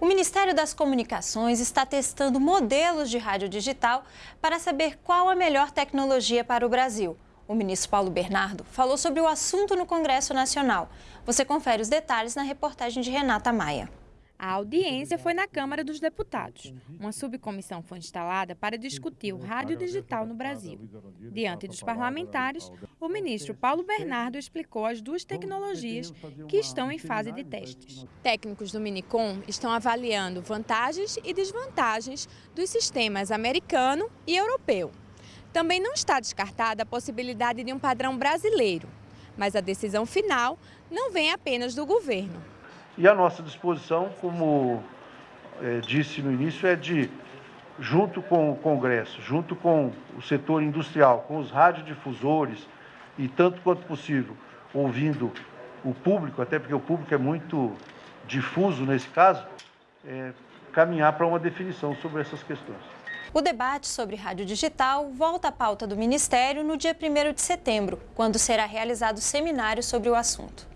O Ministério das Comunicações está testando modelos de rádio digital para saber qual a melhor tecnologia para o Brasil. O ministro Paulo Bernardo falou sobre o assunto no Congresso Nacional. Você confere os detalhes na reportagem de Renata Maia. A audiência foi na Câmara dos Deputados. Uma subcomissão foi instalada para discutir o rádio digital no Brasil. Diante dos parlamentares, o ministro Paulo Bernardo explicou as duas tecnologias que estão em fase de testes. Técnicos do Minicom estão avaliando vantagens e desvantagens dos sistemas americano e europeu. Também não está descartada a possibilidade de um padrão brasileiro, mas a decisão final não vem apenas do governo. E a nossa disposição, como é, disse no início, é de, junto com o Congresso, junto com o setor industrial, com os radiodifusores e tanto quanto possível, ouvindo o público, até porque o público é muito difuso nesse caso, é, caminhar para uma definição sobre essas questões. O debate sobre rádio digital volta à pauta do Ministério no dia 1 de setembro, quando será realizado seminário sobre o assunto.